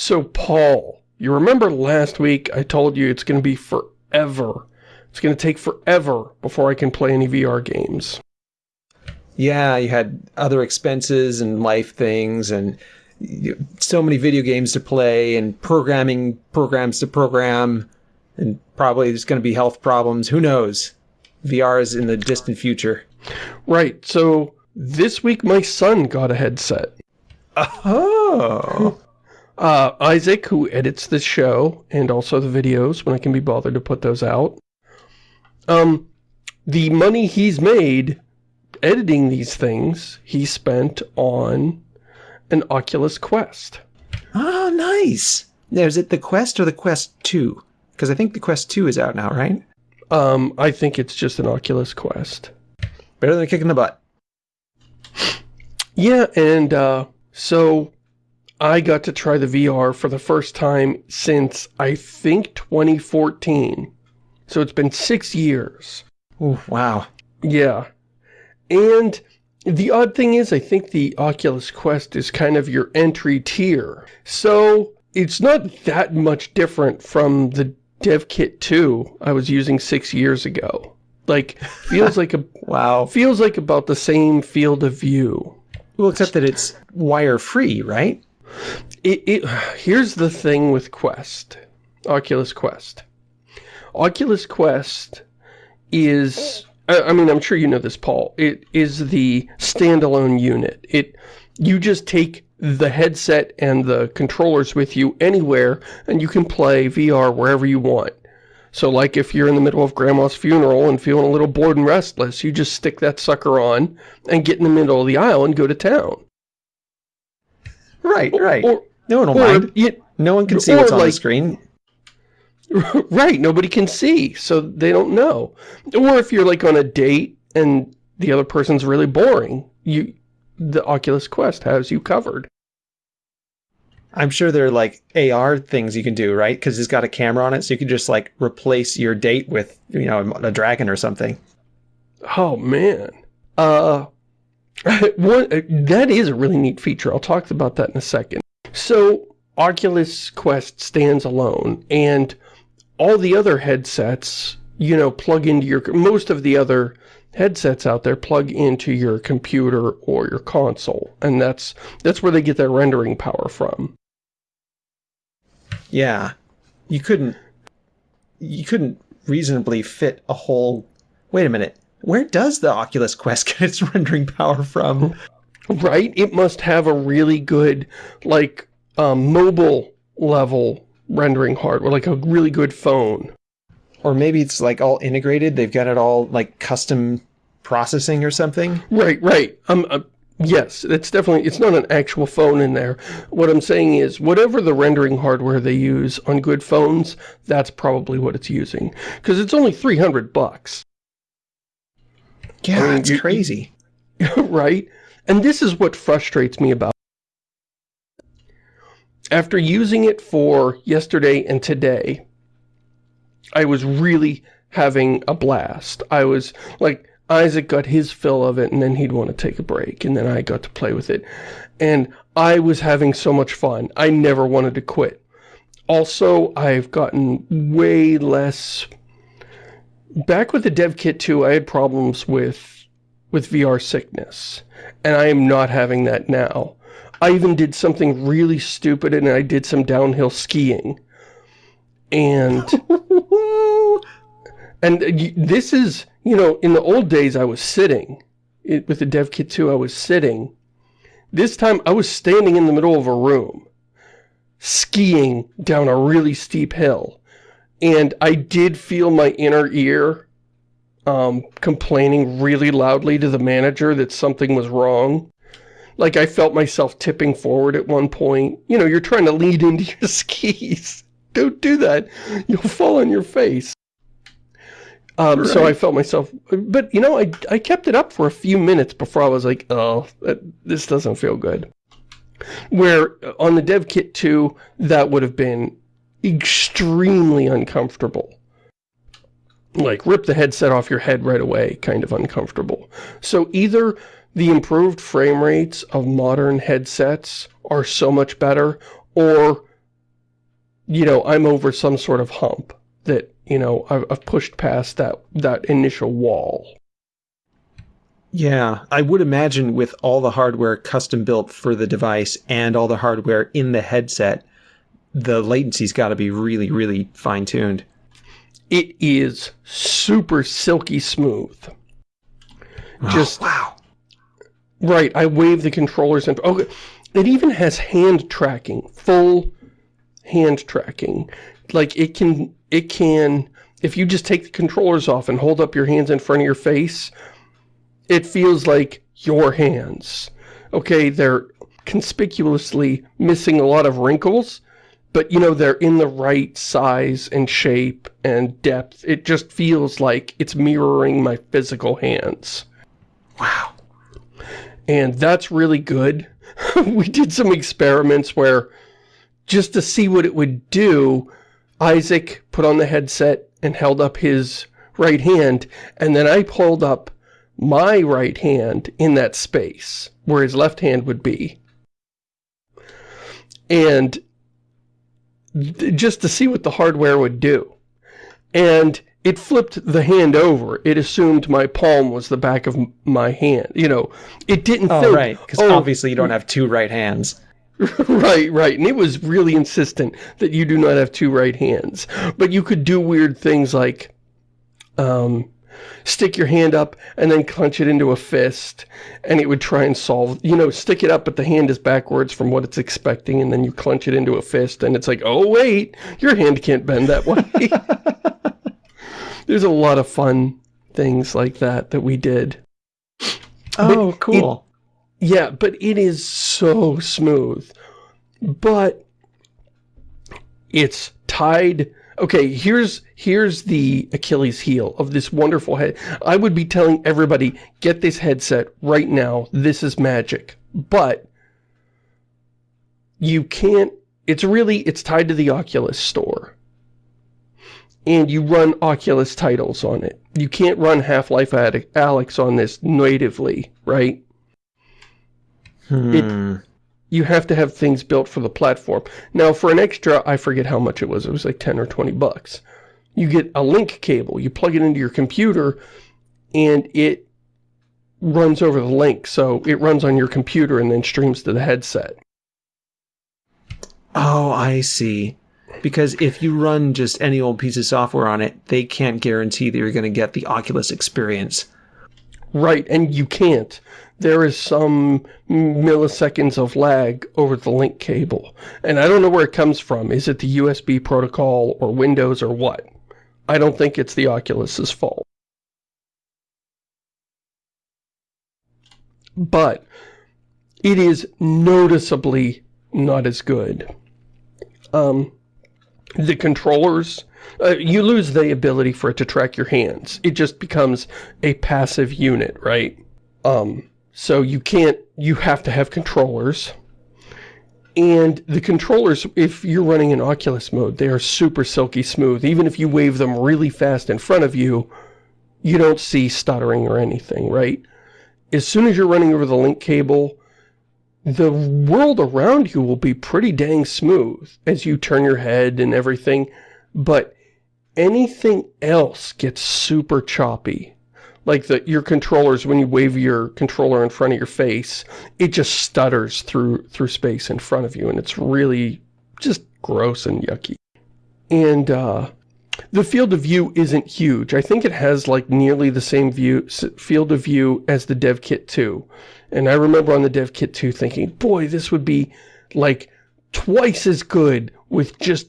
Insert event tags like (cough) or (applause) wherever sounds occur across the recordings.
So, Paul, you remember last week I told you it's going to be forever. It's going to take forever before I can play any VR games. Yeah, you had other expenses and life things and so many video games to play and programming programs to program and probably there's going to be health problems. Who knows? VR is in the distant future. Right. So this week my son got a headset. Oh. Uh, Isaac, who edits the show and also the videos when I can be bothered to put those out. Um, the money he's made editing these things, he spent on an Oculus Quest. Oh, nice. Now, is it the Quest or the Quest 2? Because I think the Quest 2 is out now, right? Um, I think it's just an Oculus Quest. Better than a kick in the butt. Yeah, and uh, so I got to try the VR for the first time since, I think, 2014. So it's been six years. Oh, wow. Yeah. And the odd thing is, I think the Oculus Quest is kind of your entry tier. So it's not that much different from the DevKit 2 I was using six years ago. Like, feels like a... (laughs) wow. Feels like about the same field of view. Well, except that it's wire-free, right? It, it, here's the thing with Quest, Oculus Quest. Oculus Quest is, I mean, I'm sure you know this, Paul. It is the standalone unit. It, you just take the headset and the controllers with you anywhere, and you can play VR wherever you want. So like if you're in the middle of grandma's funeral and feeling a little bored and restless, you just stick that sucker on and get in the middle of the aisle and go to town. Right, right. Or, no one will mind. You, no one can see what's on the screen. (laughs) Right, nobody can see, so they don't know. Or if you're like on a date and the other person's really boring, you the Oculus Quest has you covered. I'm sure there are like AR things you can do, right? Because it's got a camera on it, so you can just like replace your date with, you know, a dragon or something. Oh man, uh, (laughs) one uh, that is a really neat feature. I'll talk about that in a second. So Oculus Quest stands alone, and all the other headsets, you know, plug into your most of the other headsets out there plug into your computer or your console, and that's that's where they get their rendering power from. Yeah. You couldn't you couldn't reasonably fit a whole Wait a minute. Where does the Oculus Quest get its (laughs) rendering power from? Right? It must have a really good like um, mobile level rendering hardware, like a really good phone. Or maybe it's like all integrated. They've got it all like custom processing or something. Right, right. Um, uh, Yes, it's definitely, it's not an actual phone in there. What I'm saying is, whatever the rendering hardware they use on good phones, that's probably what it's using. Because it's only 300 bucks. Yeah, I mean, it's crazy. (laughs) right? And this is what frustrates me about After using it for yesterday and today, I was really having a blast. I was, like, Isaac got his fill of it and then he'd want to take a break and then I got to play with it. And I was having so much fun. I never wanted to quit. Also, I've gotten way less... Back with the dev kit 2, I had problems with, with VR sickness. And I am not having that now. I even did something really stupid and I did some downhill skiing. And... (laughs) and uh, this is you know, in the old days I was sitting. It, with the Dev Kit 2 I was sitting. This time I was standing in the middle of a room. Skiing down a really steep hill. And I did feel my inner ear um, complaining really loudly to the manager that something was wrong. Like I felt myself tipping forward at one point. You know, you're trying to lead into your (laughs) skis. Don't do that. You'll fall on your face. Um, right. So I felt myself, but you know, I, I kept it up for a few minutes before I was like, oh, this doesn't feel good. Where on the dev kit 2, that would have been extremely uncomfortable. Like, rip the headset off your head right away, kind of uncomfortable. So either the improved frame rates of modern headsets are so much better, or you know, I'm over some sort of hump that, you know, I've, I've pushed past that, that initial wall. Yeah, I would imagine with all the hardware custom built for the device and all the hardware in the headset, the latency's got to be really, really fine tuned. It is super silky smooth. Oh, Just wow. right. I wave the controllers and okay. It even has hand tracking, full hand tracking. Like it can, it can. If you just take the controllers off and hold up your hands in front of your face, it feels like your hands. Okay, they're conspicuously missing a lot of wrinkles, but you know, they're in the right size and shape and depth. It just feels like it's mirroring my physical hands. Wow. And that's really good. (laughs) we did some experiments where, just to see what it would do, Isaac put on the headset and held up his right hand, and then I pulled up my right hand in that space, where his left hand would be. And just to see what the hardware would do. And it flipped the hand over. It assumed my palm was the back of my hand. You know, it didn't Oh, think, right. Because oh, obviously you don't have two right hands. (laughs) right, right. And it was really insistent that you do not have two right hands. But you could do weird things like um, stick your hand up and then clench it into a fist and it would try and solve, you know, stick it up but the hand is backwards from what it's expecting and then you clench it into a fist and it's like, oh wait, your hand can't bend that way. (laughs) There's a lot of fun things like that that we did. Oh, cool. Yeah, but it is so smooth. But it's tied. Okay, here's here's the Achilles heel of this wonderful head. I would be telling everybody, get this headset right now. This is magic. But you can't, it's really, it's tied to the Oculus store. And you run Oculus titles on it. You can't run Half-Life Alyx on this natively, right? Hmm. You have to have things built for the platform. Now, for an extra, I forget how much it was. It was like 10 or 20 bucks. You get a link cable. You plug it into your computer, and it runs over the link. So it runs on your computer and then streams to the headset. Oh, I see. Because if you run just any old piece of software on it, they can't guarantee that you're going to get the Oculus experience. Right, and you can't. There is some milliseconds of lag over the link cable. And I don't know where it comes from. Is it the USB protocol or Windows or what? I don't think it's the Oculus's fault. But it is noticeably not as good. Um, the controllers, uh, you lose the ability for it to track your hands. It just becomes a passive unit, right? Um, so you can't, you have to have controllers. And the controllers, if you're running in Oculus mode, they are super silky smooth. Even if you wave them really fast in front of you, you don't see stuttering or anything, right? As soon as you're running over the link cable, the world around you will be pretty dang smooth as you turn your head and everything, but anything else gets super choppy. Like the your controllers, when you wave your controller in front of your face, it just stutters through through space in front of you, and it's really just gross and yucky. And uh, the field of view isn't huge. I think it has like nearly the same view field of view as the Dev Kit 2. And I remember on the Dev Kit 2 thinking, boy, this would be like twice as good with just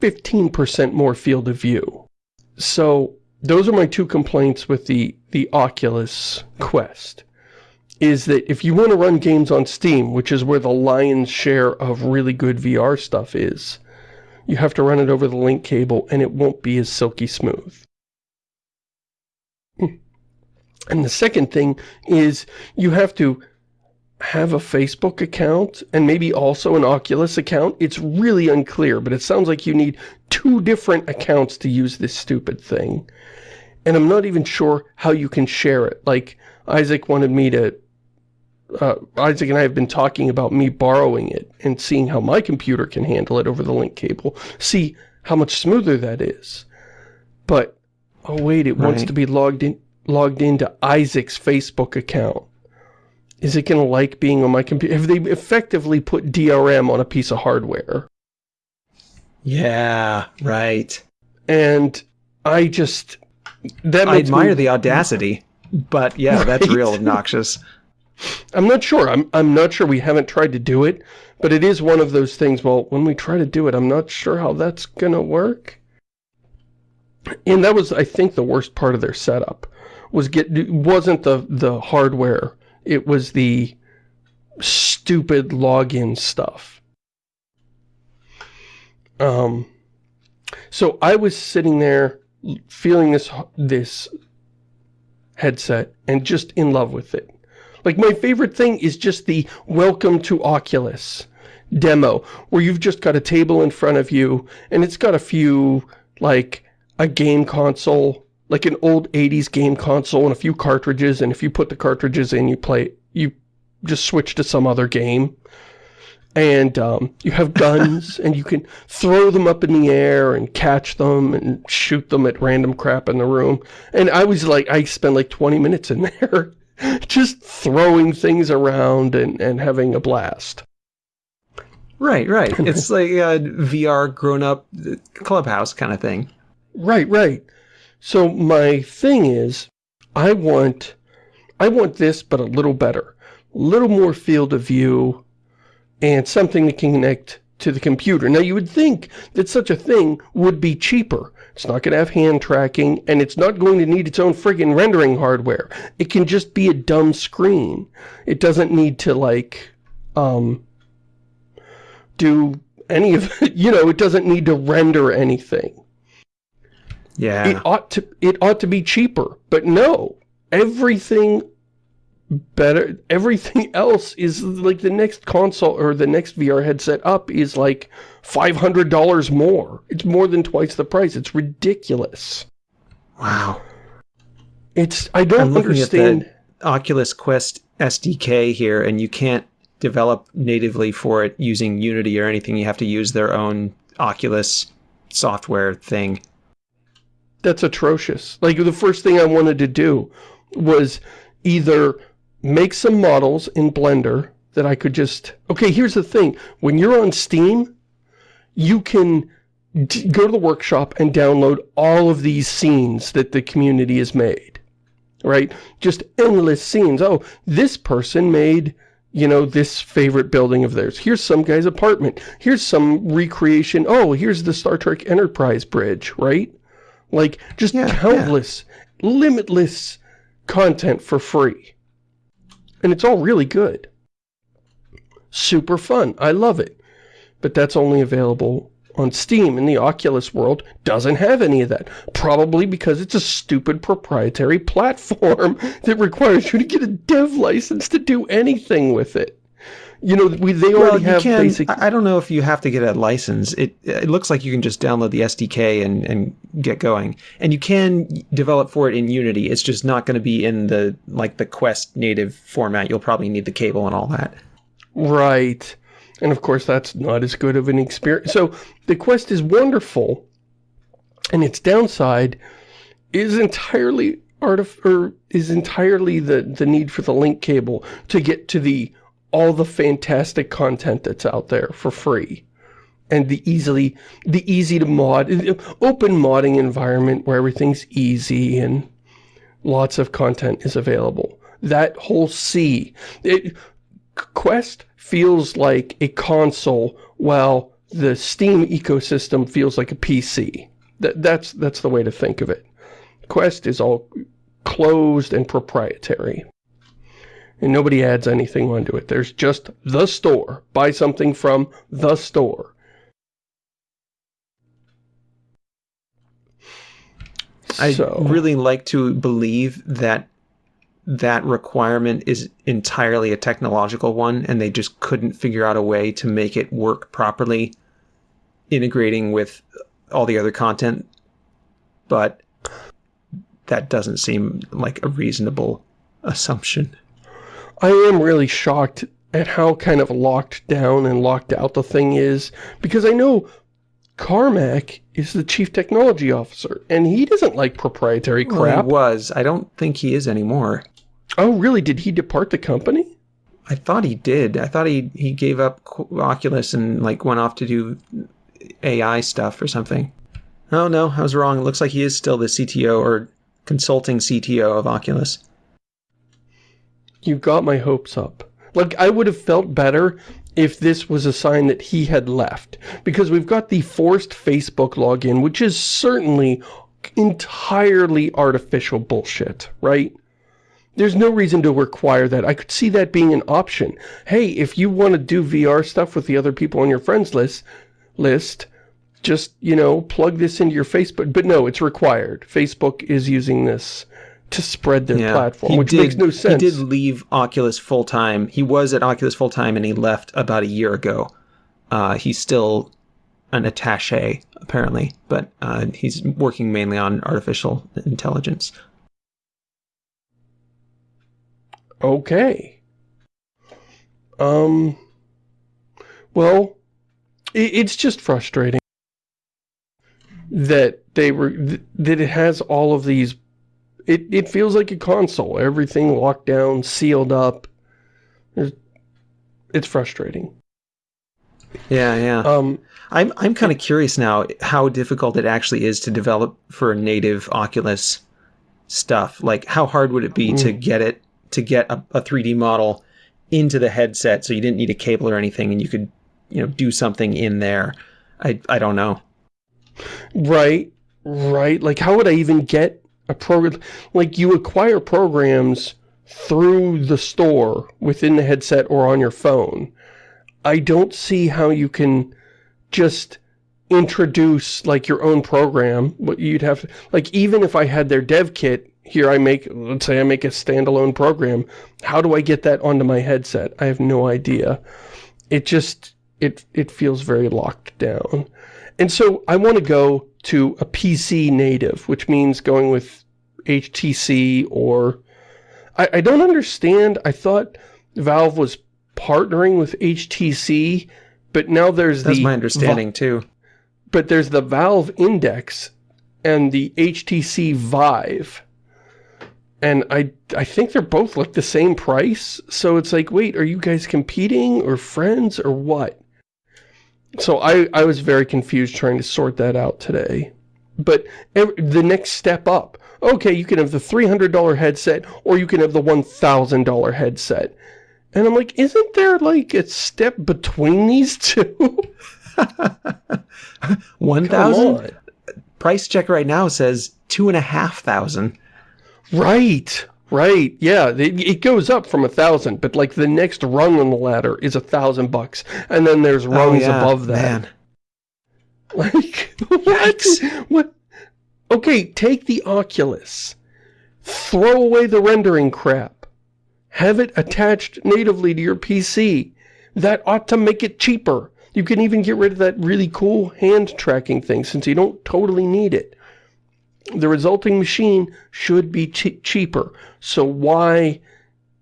15% more field of view. So those are my two complaints with the, the Oculus Quest. Is that if you want to run games on Steam, which is where the lion's share of really good VR stuff is, you have to run it over the link cable and it won't be as silky smooth. Hmm. And the second thing is you have to have a Facebook account and maybe also an Oculus account. It's really unclear, but it sounds like you need two different accounts to use this stupid thing. And I'm not even sure how you can share it. Like, Isaac wanted me to uh, Isaac and I have been talking about me borrowing it and seeing how my computer can handle it over the link cable. See how much smoother that is. But, oh wait, it right. wants to be logged in logged into Isaac's Facebook account. Is it going to like being on my computer? Have they effectively put DRM on a piece of hardware? Yeah, right. And I just... That I admire me, the audacity, but yeah, right? (laughs) that's real obnoxious. I'm not sure. I'm, I'm not sure. We haven't tried to do it, but it is one of those things, well, when we try to do it, I'm not sure how that's going to work. And that was, I think, the worst part of their setup was get wasn't the the hardware. It was the stupid login stuff. Um, so I was sitting there feeling this this headset and just in love with it. Like my favorite thing is just the welcome to Oculus demo where you've just got a table in front of you and it's got a few like a game console like an old 80s game console and a few cartridges, and if you put the cartridges in, you play, you just switch to some other game. And um, you have guns, (laughs) and you can throw them up in the air and catch them and shoot them at random crap in the room. And I was like, I spent like 20 minutes in (laughs) there just throwing things around and, and having a blast. Right, right. (laughs) It's like a VR grown-up clubhouse kind of thing. Right, right. So my thing is, I want, I want this, but a little better. A little more field of view and something that can connect to the computer. Now you would think that such a thing would be cheaper. It's not going to have hand tracking and it's not going to need its own friggin' rendering hardware. It can just be a dumb screen. It doesn't need to like, um, do any of, (laughs) you know, it doesn't need to render anything. Yeah. It ought to it ought to be cheaper. But no. Everything better everything (laughs) else is like the next console or the next VR headset up is like $500 more. It's more than twice the price. It's ridiculous. Wow. It's I don't I'm understand at the Oculus Quest SDK here and you can't develop natively for it using Unity or anything. You have to use their own Oculus software thing. That's atrocious. Like, the first thing I wanted to do was either make some models in Blender that I could just... Okay, here's the thing. When you're on Steam, you can go to the workshop and download all of these scenes that the community has made. Right? Just endless scenes. Oh, this person made you know, this favorite building of theirs. Here's some guy's apartment. Here's some recreation. Oh, here's the Star Trek Enterprise bridge, right? Like, just yeah, countless, yeah. limitless content for free. And it's all really good. Super fun. I love it. But that's only available on Steam, and the Oculus world doesn't have any of that. Probably because it's a stupid proprietary (laughs) platform that requires you to get a dev license to do anything with it you know, we, they already well, have can, basic... I don't know if you have to get a license. It it looks like you can just download the SDK and, and get going. And you can develop for it in Unity. It's just not going to be in the, like, the Quest native format. You'll probably need the cable and all that. Right. And of course, that's not as good of an experience. So, the Quest is wonderful, and its downside is entirely artif or is entirely the, the need for the link cable to get to the all the fantastic content that's out there for free. And the easily the easy to mod open modding environment where everything's easy and lots of content is available. That whole sea it, quest feels like a console while the steam ecosystem feels like a pc that that's that's the way to think of it. Quest is all closed and proprietary and nobody adds anything onto it. There's just the store. Buy something from the store. I so. really like to believe that that requirement is entirely a technological one and they just couldn't figure out a way to make it work properly integrating with all the other content but that doesn't seem like a reasonable assumption I am really shocked at how kind of locked down and locked out the thing is, because I know Carmack is the chief technology officer, and he doesn't like proprietary crap. Well, he was. I don't think he is anymore. Oh, really? Did he depart the company? I thought he did. I thought he he gave up Oculus and like went off to do AI stuff or something. Oh no, I was wrong. It looks like he is still the CTO or consulting CTO of Oculus. You got my hopes up. Like, I would have felt better if this was a sign that he had left. Because we've got the forced Facebook login, which is certainly entirely artificial bullshit, right? There's no reason to require that. I could see that being an option. Hey, if you want to do VR stuff with the other people on your friends list, list, just, you know, plug this into your Facebook. But no, it's required. Facebook is using this to spread their yeah, platform, which did, makes no sense. He did leave Oculus full-time. He was at Oculus full-time and he left about a year ago. Uh, he's still an attache, apparently, but uh, he's working mainly on artificial intelligence. Okay. Um, well, it, it's just frustrating that they were, that it has all of these it, it feels like a console. Everything locked down, sealed up. it's frustrating. Yeah, yeah. Um, I'm I'm kind of curious now how difficult it actually is to develop for native Oculus stuff. Like, how hard would it be mm. to get it to get a, a 3D model into the headset so you didn't need a cable or anything, and you could you know do something in there. I I don't know. Right, right. Like, how would I even get a program, like you acquire programs through the store within the headset or on your phone. I don't see how you can just introduce like your own program, but you'd have to, like even if I had their dev kit, here I make, let's say I make a standalone program, how do I get that onto my headset? I have no idea. It just, it, it feels very locked down. And so I want to go to a PC native, which means going with HTC or... I, I don't understand. I thought Valve was partnering with HTC, but now there's That's the... That's my understanding, too. But there's the Valve Index and the HTC Vive. And I, I think they're both like the same price. So it's like, wait, are you guys competing or friends or what? So I, I was very confused trying to sort that out today. But every, the next step up, okay, you can have the $300 headset or you can have the $1,000 headset. And I'm like, isn't there like a step between these two? (laughs) 1,000? Price check right now says two and a half thousand. Right, right. Yeah, it, it goes up from a thousand, but like the next rung on the ladder is a thousand bucks. And then there's oh, rungs oh, yeah, above that. Man. (laughs) Like, what? What? Okay, take the Oculus. Throw away the rendering crap. Have it attached natively to your PC. That ought to make it cheaper. You can even get rid of that really cool hand tracking thing since you don't totally need it. The resulting machine should be cheaper. So why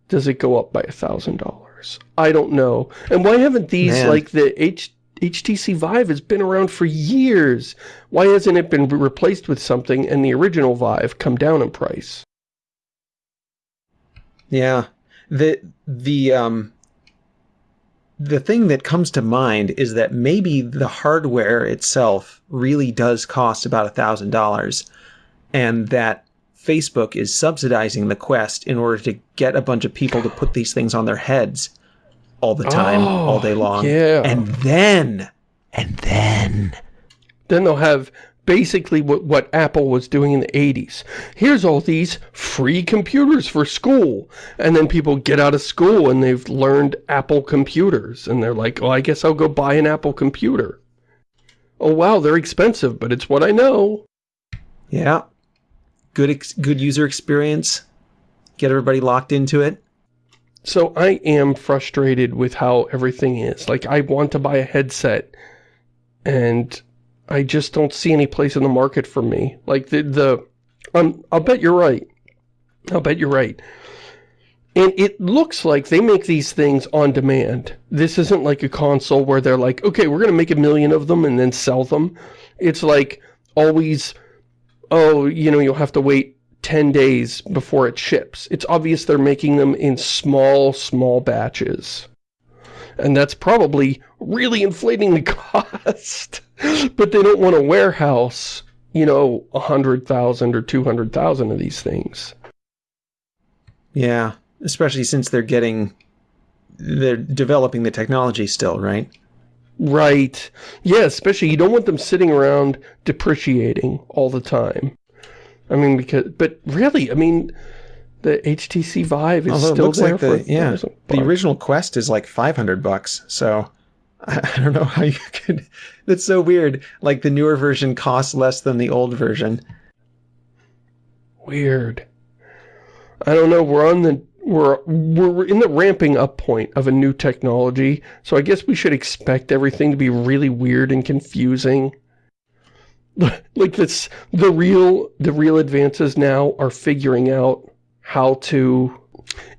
does it go up by a $1,000? I don't know. And why haven't these, Man. like the H HTC Vive has been around for years. Why hasn't it been replaced with something and the original Vive come down in price? Yeah. The, the, um, the thing that comes to mind is that maybe the hardware itself really does cost about a thousand dollars and that Facebook is subsidizing the Quest in order to get a bunch of people to put these things on their heads all the time, oh, all day long. Yeah. And then, and then... Then they'll have basically what, what Apple was doing in the 80s. Here's all these free computers for school. And then people get out of school and they've learned Apple computers. And they're like, oh, I guess I'll go buy an Apple computer. Oh, wow, they're expensive, but it's what I know. Yeah. Good, good user experience. Get everybody locked into it. So I am frustrated with how everything is. Like, I want to buy a headset, and I just don't see any place in the market for me. Like, the, the um, I'll bet you're right. I'll bet you're right. And it looks like they make these things on demand. This isn't like a console where they're like, okay, we're going to make a million of them and then sell them. It's like always, oh, you know, you'll have to wait 10 days before it ships. It's obvious they're making them in small, small batches. And that's probably really inflating the (laughs) cost. but they don't want to warehouse, you know, 100,000 or 200,000 of these things. Yeah, especially since they're getting, they're developing the technology still, right? Right. Yeah, especially you don't want them sitting around depreciating all the time. I mean, because, but really, I mean, the HTC Vive is Although it still looks there like the, for yeah, the original Quest is like 500 bucks. So I, (laughs) I don't know how you could, (laughs) that's so weird. Like the newer version costs less than the old version. Weird. I don't know, we're on the, we're, we're in the ramping up point of a new technology, so I guess we should expect everything to be really weird and confusing. (laughs) Like this, the real, the real advances now are figuring out how to...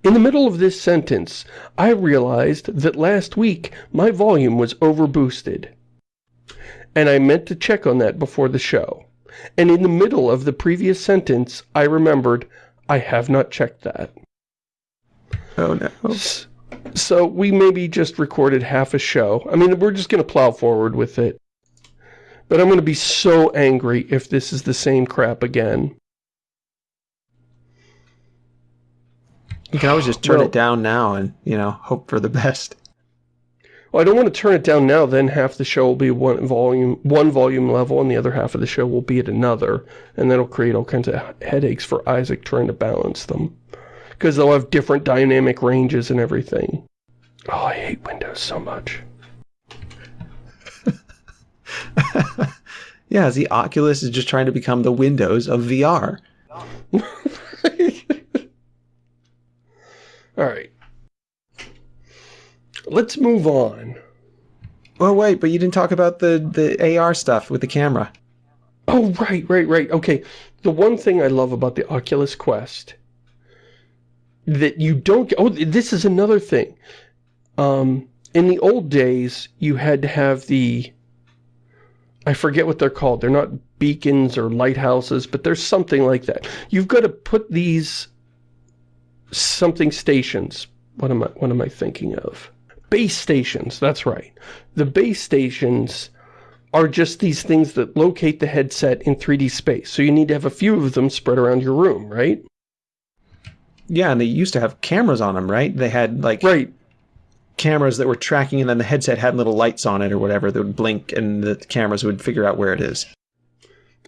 In the middle of this sentence, I realized that last week my volume was overboosted. And I meant to check on that before the show. And in the middle of the previous sentence, I remembered I have not checked that. Oh no. So we maybe just recorded half a show. I mean, we're just going to plow forward with it. But I'm going to be so angry if this is the same crap again. You can always just turn Well- it down now and, you know, hope for the best. Well, I don't want to turn it down now, then half the show will be one volume one volume level and the other half of the show will be at another. And that'll create all kinds of headaches for Isaac trying to balance them. Because they'll have different dynamic ranges and everything. Oh, I hate Windows so much. (laughs) Yeah, the Oculus is just trying to become the Windows of VR. (laughs) Alright. Let's move on. Oh wait, but you didn't talk about the, the AR stuff with the camera. Oh, right, right, right. Okay, the one thing I love about the Oculus Quest that you don't. Oh, this is another thing. Um, in the old days, you had to have the... I forget what they're called. They're not beacons or lighthouses, but there's something like that. You've got to put these something stations. What am I what am I thinking of? Base stations, that's right. The base stations are just these things that locate the headset in 3D space. So you need to have a few of them spread around your room, right? Yeah, and they used to have cameras on them, right? They had like Right. cameras that were tracking, and then the headset had little lights on it or whatever that would blink, and the cameras would figure out where it is.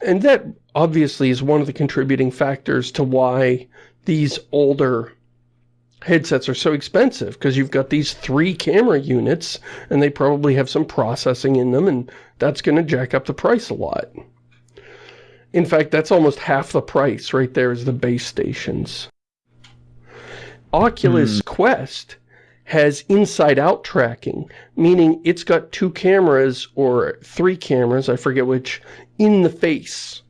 And that obviously is one of the contributing factors to why these older headsets are so expensive because you've got these three camera units and they probably have some processing in them and that's going to jack up the price a lot. In fact, that's almost half the price right there is the base stations. Oculus hmm. Quest has inside-out tracking, meaning it's got two cameras or three cameras, I forget which, in the face.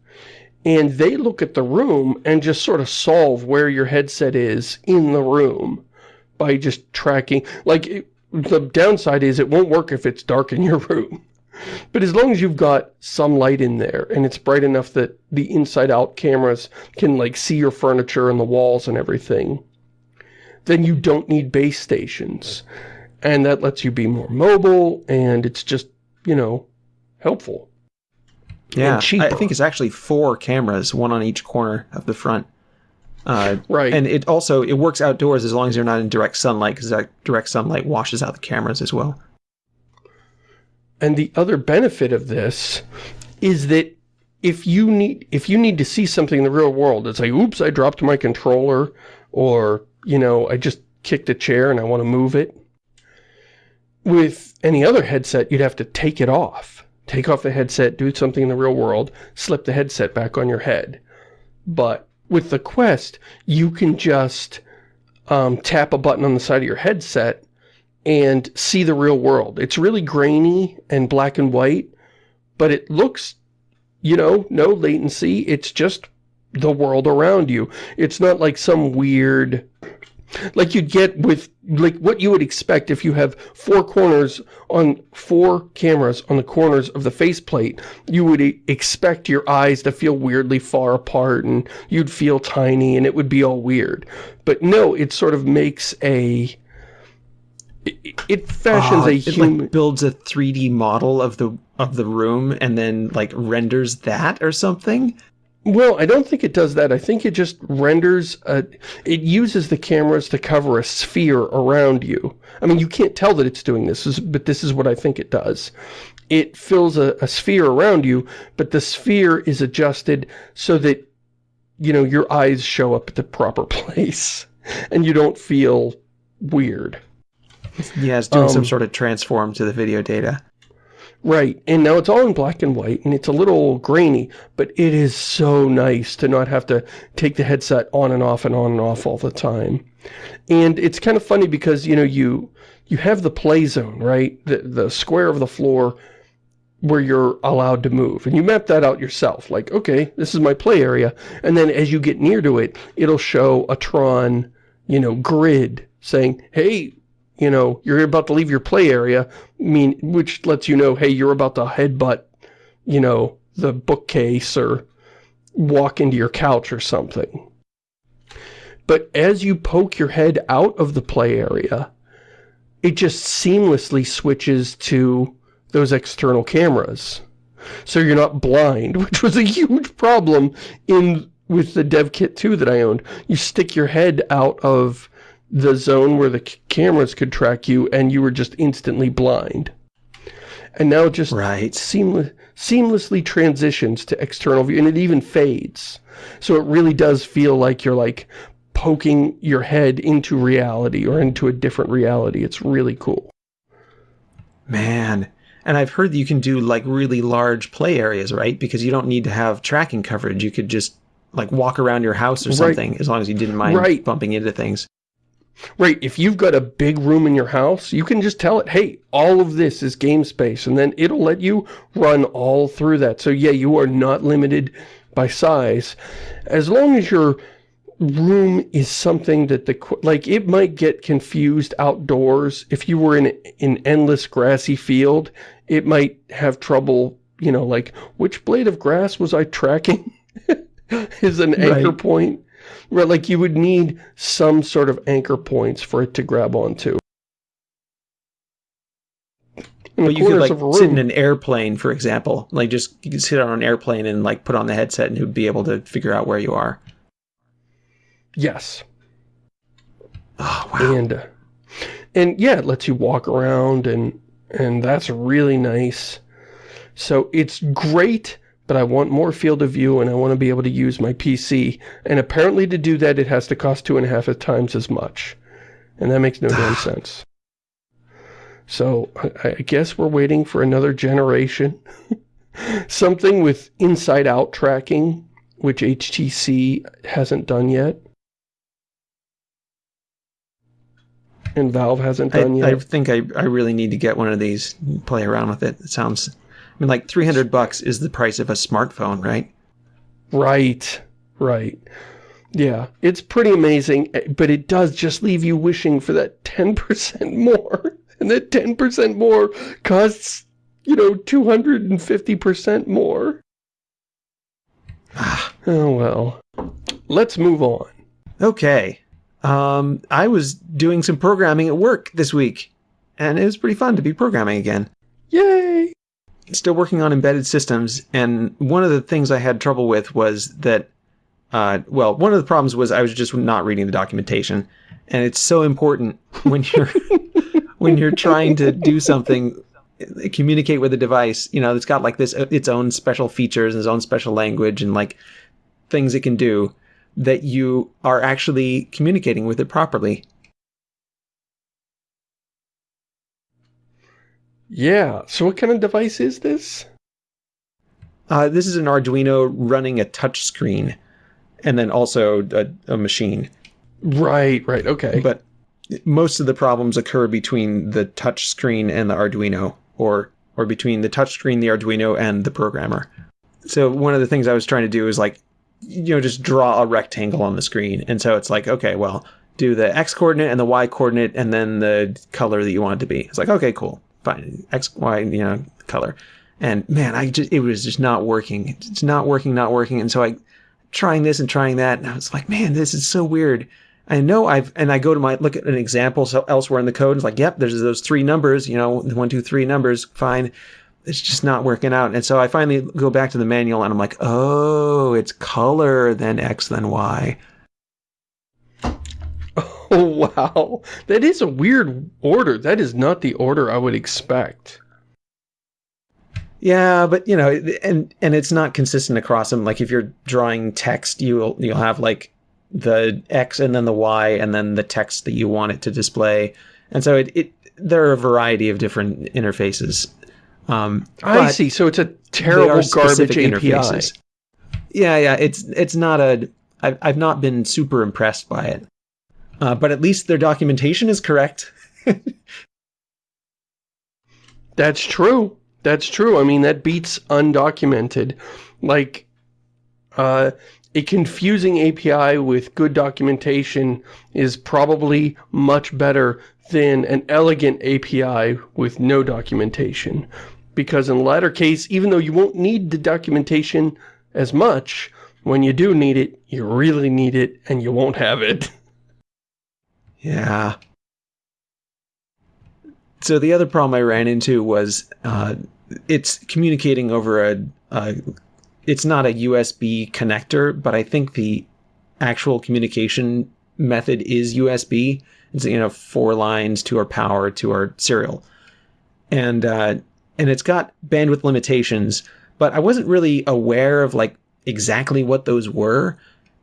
And they look at the room and just sort of solve where your headset is in the room by just tracking. Like, it, the downside is it won't work if it's dark in your (laughs) room. But as long as you've got some light in there and it's bright enough that the inside-out cameras can, like, see your furniture and the walls and everything, then you don't need base stations. And that lets you be more mobile, and it's just, you know, helpful. Yeah. I think it's actually four cameras, one on each corner of the front. Uh, Right. and it also it works outdoors as long as you're not in direct sunlight, because that direct sunlight washes out the cameras as well. And the other benefit of this is that if you need if you need to see something in the real world, it's like, oops, I dropped my controller, or, you know, I just kicked a chair and I want to move it. With any other headset, you'd have to take it off. Take off the headset, do something in the real world, slip the headset back on your head. But with the Quest, you can just um, tap a button on the side of your headset and see the real world. It's really grainy and black and white, but it looks, you know, no latency. It's just the world around you. It's not like some weird like you'd get with like what you would expect if you have four corners on four cameras on the corners of the faceplate you would expect your eyes to feel weirdly far apart and you'd feel tiny and it would be all weird but no it sort of makes a it, it fashions Oh, a it human like builds a 3D model of the of the room and then like renders that or something. Well, I don't think it does that. I think it just renders, a, it uses the cameras to cover a sphere around you. I mean, you can't tell that it's doing this, but this is what I think it does. It fills a, a sphere around you, but the sphere is adjusted so that, you know, your eyes show up at the proper (laughs) place and you don't feel weird. Yeah, it's doing Um, some sort of transform to the video data. Right, and now it's all in black and white, and it's a little grainy, but it is so nice to not have to take the headset on and off and on and off all the time. And it's kind of funny because, you know, you you have the play zone, right? The, the square of the floor where you're allowed to move. And you map that out yourself. Like, okay, this is my play area. And then as you get near to it, it'll show a Tron, you know, grid saying, hey, you know, you're about to leave your play area, mean, which lets you know, hey, you're about to headbutt, you know, the bookcase or walk into your couch or something. But as you poke your head out of the play area, it just seamlessly switches to those external cameras. So you're not blind, (laughs) which was a huge problem in with the dev kit 2 that I owned. You stick your head out of the zone where the c- cameras could track you and you were just instantly blind. And now it just Right. seamless, seamlessly transitions to external view and it even fades. So it really does feel like you're like poking your head into reality or into a different reality. It's really cool. Man. And I've heard that you can do like really large play areas, right? Because you don't need to have tracking coverage. You could just like walk around your house or Right. something as long as you didn't mind Right. bumping into things. Right, if you've got a big room in your house, you can just tell it, hey, all of this is game space, and then it'll let you run all through that. So yeah, you are not limited by size. As long as your room is something that the, like, it might get confused outdoors. If you were in an endless grassy field, it might have trouble, you know, like, which blade of grass was I tracking? (laughs) is an anchor Right. point. Right, like you would need some sort of anchor points for it to grab onto. In you could like sit in an airplane, for example. Like just you could sit on an airplane and like put on the headset and it would be able to figure out where you are. Yes. Oh wow. And, uh, and yeah, it lets you walk around and, and that's really nice. So it's great, but I want more field of view and I want to be able to use my PC. And apparently to do that, it has to cost two and a half times as much. And that makes no (sighs) damn sense. So I, I guess we're waiting for another generation. (laughs) Something with inside-out tracking, which HTC hasn't done yet. And Valve hasn't done I yet. I think I, I really need to get one of these, play around with it. It sounds mean like 300 bucks is the price of a smartphone, right? Right, right. Yeah, it's pretty amazing, eh, but it does just leave you wishing for that 10% (laughs) more. And that 10% more costs, you know, 250% more. Ah, Oh, well. Let's move on. okay. Um I was doing some programming at work this week and it was pretty fun to be programming again. Yay! Still working on embedded systems, and one of the things I had trouble with was that, uh, well, one of the problems was I was just not reading the documentation, and it's so important when you're (laughs) when you're trying to do something, communicate with a device, you know, it's got like this its own special features and its own special language and like things it can do that you are actually communicating with it properly. Yeah, so what kind of device is this? Uh, this is an Arduino running a touch screen, and then also a, a machine. Right, right, okay. But most of the problems occur between the touch screen and the Arduino, or or between the touch screen, the Arduino, and the programmer. So one of the things I was trying to do is like, you know, just draw a rectangle on the screen, and so it's like, okay, well, do the x coordinate and the y coordinate and then the color that you want it to be. It's like, okay, cool, x, y, you know, color. And man, I just, it was just not working. It's not working, not working. And so I, trying this and trying that, and I was like, man, this is so weird. I know I've, and I go to my, look at an example so elsewhere in the code, it's like, yep, there's those three numbers, you know, one, two, three numbers, fine. It's just not working out. And so I finally go back to the manual and I'm like, oh, it's color, then X, then Y. Oh, (laughs) wow. That is a weird order. That is not the order I would expect. Yeah, but you know, and and it's not consistent across them. Like if you're drawing text, you'll you'll have like the X and then the Y and then the text that you want it to display. And so it, it there are a variety of different interfaces. Um, I see. So it's a terrible garbage API. Interfaces. Yeah, yeah. It's it's not a. I've I've not been super impressed by it. Uh, but at least their documentation is correct. (laughs) That's true. That's true. I mean, that beats undocumented. Like, uh, a confusing API with good documentation is probably much better than an elegant API with no documentation. Because in the latter case, even though you won't need the documentation as much, when you do need it, you really need it, and you won't have it. (laughs) Yeah. So the other problem I ran into was uh, it's communicating over a, a it's not a USB connector, but I think the actual communication method is USB. It's you know four lines to our power to our serial, and uh, and it's got bandwidth limitations. But I wasn't really aware of like exactly what those were,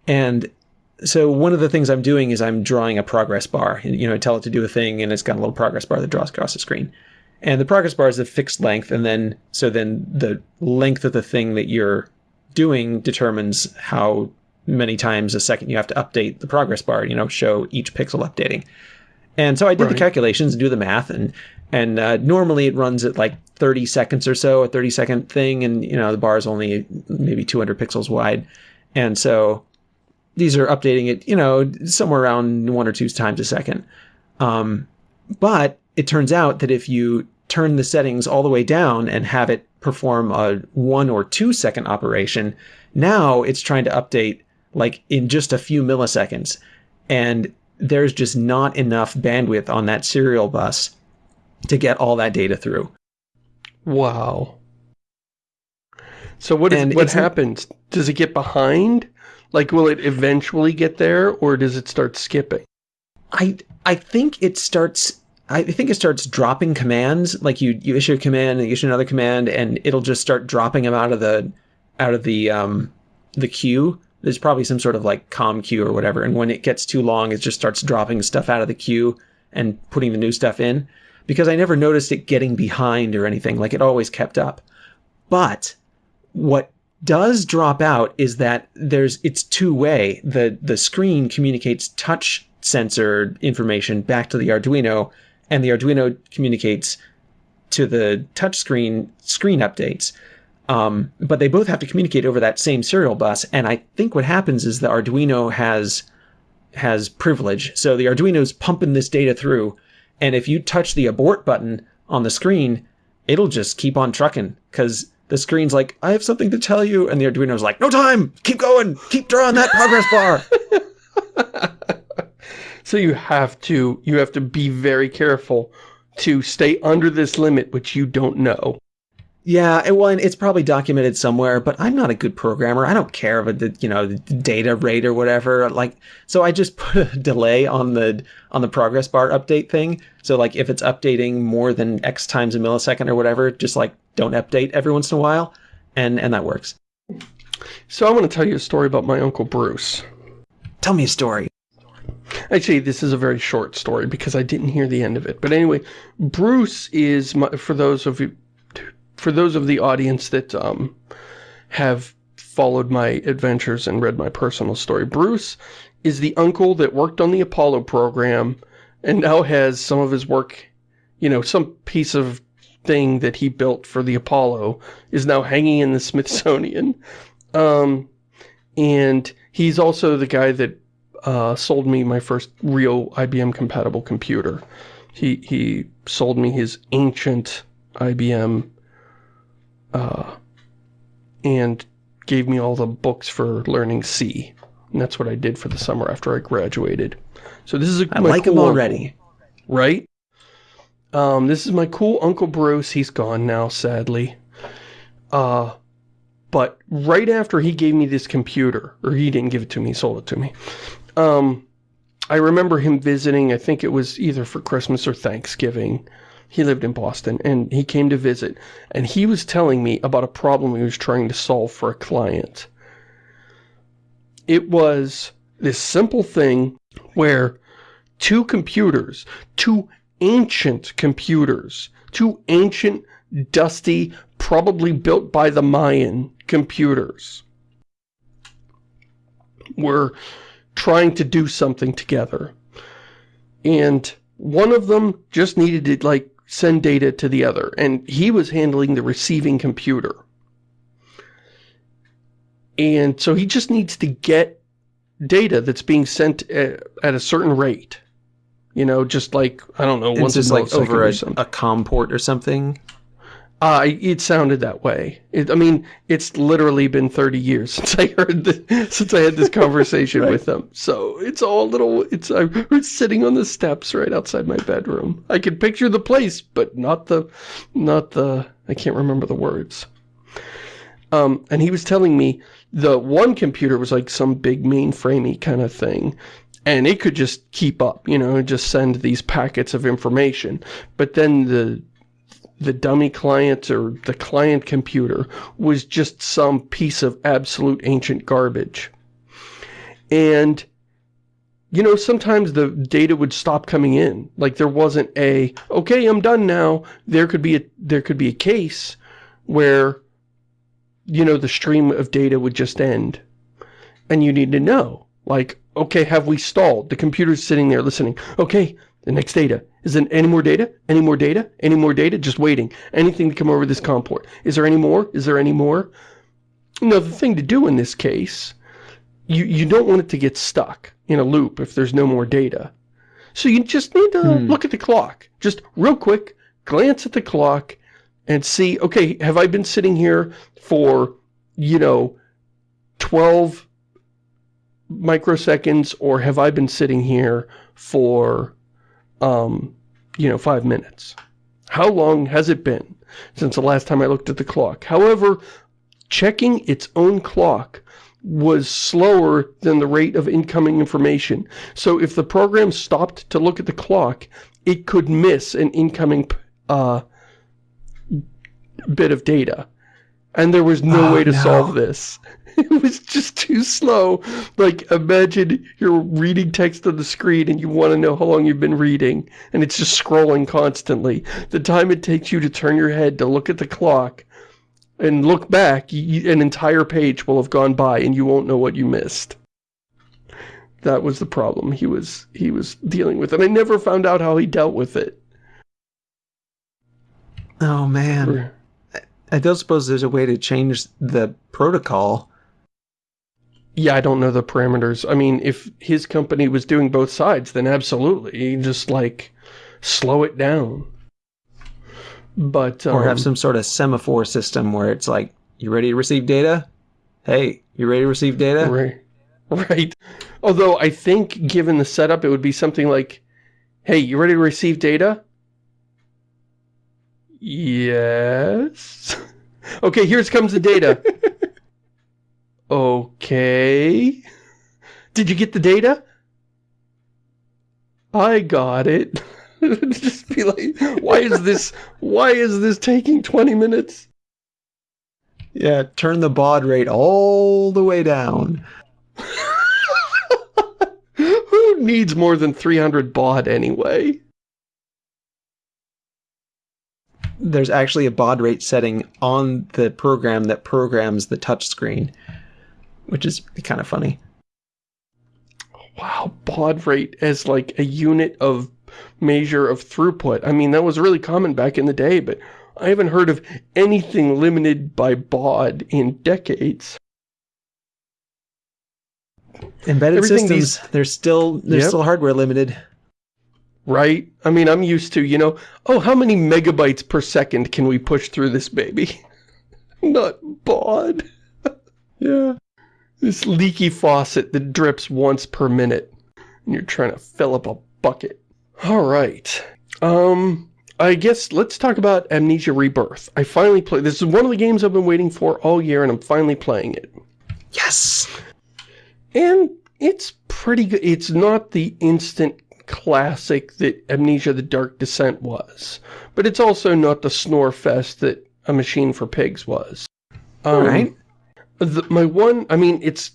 and so one of the things I'm doing is I'm drawing a progress bar. You know, I tell it to do a thing, and it's got a little progress bar that draws across the screen. And the progress bar is a fixed length, and then so then the length of the thing that you're doing determines how many times a second you have to update the progress bar, you know, show each pixel updating. And so I did right. the calculations and do the math, and and uh, normally it runs at like 30 seconds or so, a 30 second thing, and you know the bar is only maybe 200 pixels wide, and so these are updating it, you know, somewhere around one or two times a second. Um, but it turns out that if you turn the settings all the way down and have it perform a one or two second operation, now it's trying to update like in just a few milliseconds. And there's just not enough bandwidth on that serial bus to get all that data through. Wow. So what is, what happens? Does it get behind? Like, will it eventually get there, or does it start skipping? I I think it starts I think it starts dropping commands. Like you, you issue a command and you issue another command, and it'll just start dropping them out of the out of the um, the queue. There's probably some sort of like com queue or whatever. And when it gets too long, it just starts dropping stuff out of the queue and putting the new stuff in. Because I never noticed it getting behind or anything. Like it always kept up. But what does drop out is that there's it's two way. The the screen communicates touch sensor information back to the Arduino and the Arduino communicates to the touchscreen screen screen updates. Um, but they both have to communicate over that same serial bus. And I think what happens is the Arduino has has privilege. So the Arduino's pumping this data through, and if you touch the abort button on the screen, it'll just keep on trucking because the screen's like, I have something to tell you, and the Arduino's like, no time, keep going, keep drawing that progress bar. (laughs) So you have to, you have to be very careful to stay under this limit, which you don't know. Yeah, well, and it's probably documented somewhere, but I'm not a good programmer. I don't care about the, you know, the data rate or whatever. Like, so I just (laughs) put a delay on the on the progress bar update thing. So like, if it's updating more than X times a millisecond or whatever, just like don't update every once in a while, and and that works. So I want to tell you a story about my uncle Bruce. Tell me a story. Actually, this is a very short story because I didn't hear the end of it. But anyway, Bruce is, my, for those of you, for those of the audience that um, have followed my adventures and read my personal story, Bruce is the uncle that worked on the Apollo program and now has some of his work, you know, some piece of thing that he built for the Apollo is now hanging in the Smithsonian. (laughs) Um, and he's also the guy that uh, sold me my first real IBM compatible computer. He, he sold me his ancient IBM uh, and gave me all the books for learning C. And that's what I did for the summer after I graduated. So this is a, I like cool him uncle, already. right? Um, this is my cool Uncle Bruce. He's gone now, sadly. Uh, but right after he gave me this computer, or he didn't give it to me, he sold it to me. Um, I remember him visiting, I think it was either for Christmas or Thanksgiving. He lived in Boston, and he came to visit, and he was telling me about a problem he was trying to solve for a client. It was this simple thing where two computers, two ancient computers, two ancient, dusty, probably built by the Mayan computers, were trying to do something together. And one of them just needed to, like, send data to the other, and he was handling the receiving computer. And so he just needs to get data that's being sent at, at a certain rate. You know, just like, I don't know, once it's like over a, a COM port or something. Uh, it sounded that way. It, I mean, it's literally been 30 years (laughs) since I heard the, since I had this conversation Right. with them. So it's all a little, it's, I was sitting on the steps right outside my bedroom. I could picture the place, but not the, not the, I can't remember the words. Um, and he was telling me the one computer was like some big mainframey kind of thing. And it could just keep up, you know, and just send these packets of information. But then the the dummy client or the client computer was just some piece of absolute ancient garbage. And, you know, sometimes the data would stop coming in. Like there wasn't a, okay, I'm done now. There could be a, there could be a case where, you know, the stream of data would just end. And you need to know, like, okay, have we stalled? The computer's sitting there listening. Okay, the next data. Is there any more data? Any more data? Any more data? Just waiting. Anything to come over this COM port. Is there any more? Is there any more? No, the thing to do in this case, you, you don't want it to get stuck in a loop if there's no more data. So you just need to Hmm. look at the clock. Just real quick, glance at the clock and see, okay, have I been sitting here for, you know, 12 microseconds or have I been sitting here for, um, you know, five minutes? How long has it been since the last time I looked at the clock? However, checking its own clock was slower than the rate of incoming information. So if the program stopped to look at the clock, it could miss an incoming uh, bit of data. And there was no Oh, way to no. solve this. (laughs) It was just too slow. Like, imagine you're reading text on the screen and you want to know how long you've been reading, and it's just scrolling constantly. The time it takes you to turn your head to look at the clock and look back, y an entire page will have gone by and you won't know what you missed. That was the problem he was he was dealing with, and I never found out how he dealt with it. Oh man. I don't suppose there's a way to change the protocol. Yeah, I don't know the parameters. I mean, if his company was doing both sides, then absolutely. Just, like, slow it down. But, um, Or have some sort of semaphore system where it's like, you ready to receive data? Hey, you ready to receive data? Right. Right. Although, I think, given the setup, it would be something like, Hey, you ready to receive data? Yes. (laughs) okay, here comes the data. (laughs) okay. Did you get the data? I got it. (laughs) Just be like, why is this, why is this taking 20 minutes? Yeah, turn the baud rate all the way down. (laughs) Who needs more than 300 baud anyway? There's actually a baud rate setting on the program that programs the touchscreen, which is kind of funny. Wow, baud rate as like a unit of measure of throughput. I mean, that was really common back in the day, but I haven't heard of anything limited by baud in decades. Embedded Everything systems, these- they're still they're Yep. still hardware limited. right? I mean, I'm used to, you know, oh, how many megabytes per second can we push through this baby? (laughs) Not baud. (laughs) Yeah. This leaky faucet that drips once per minute. And you're trying to fill up a bucket. All right. Um, I guess let's talk about Amnesia Rebirth. I finally played, this is one of the games I've been waiting for all year and I'm finally playing it. Yes. And it's pretty good. It's not the instant classic that Amnesia the Dark Descent was. But it's also not the snore fest that A Machine for Pigs was. Um, All right. The, my one, I mean, it's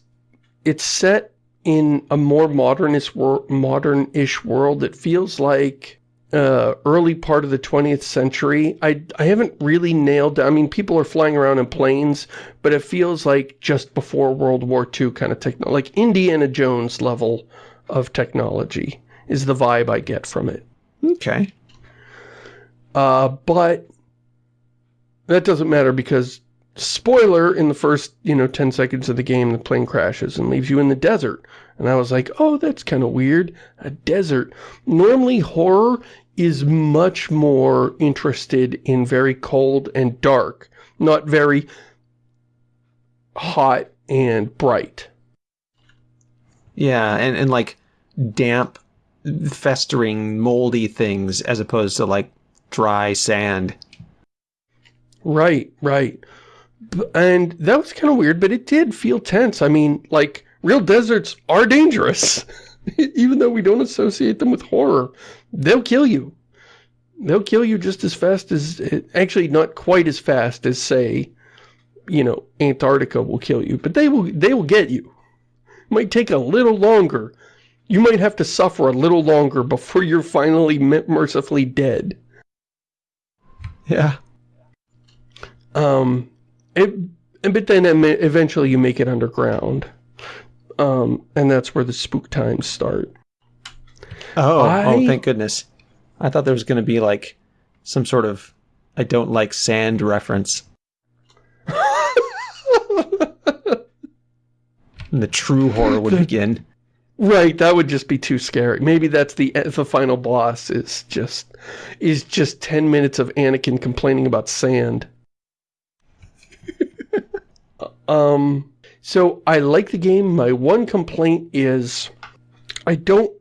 it's set in a more modernist wor modern-ish world that feels like uh, early part of the 20th century. I, I haven't really nailed, I mean, people are flying around in planes, but it feels like just before World War II kind of techno, like Indiana Jones level of technology is the vibe I get from it. Okay. Uh, but that doesn't matter because, spoiler, in the first, you know, 10 seconds of the game, the plane crashes and leaves you in the desert. And I was like, oh, that's kind of weird. A desert. Normally, horror is much more interested in very cold and dark, not very hot and bright. Yeah, and, and like damp, festering, moldy things as opposed to like dry sand. Right, right. And that was kind of weird, but it did feel tense. I mean, like, real deserts are dangerous. (laughs) Even though we don't associate them with horror. They'll kill you. They'll kill you just as fast as... Actually, not quite as fast as, say, you know, Antarctica will kill you. But they will, they will get you. It Might take a little longer. You might have to suffer a little longer before you're finally mercifully dead. Yeah. Um, it, but then eventually you make it underground. Um, and that's where the spook times start. Oh, I- oh, thank goodness. I thought there was going to be like some sort of I don't like sand reference. And (laughs) the true horror would begin. Right, that would just be too scary. Maybe that's the the final boss is just is just 10 minutes of Anakin complaining about sand. Um so I like the game. My one complaint is I don't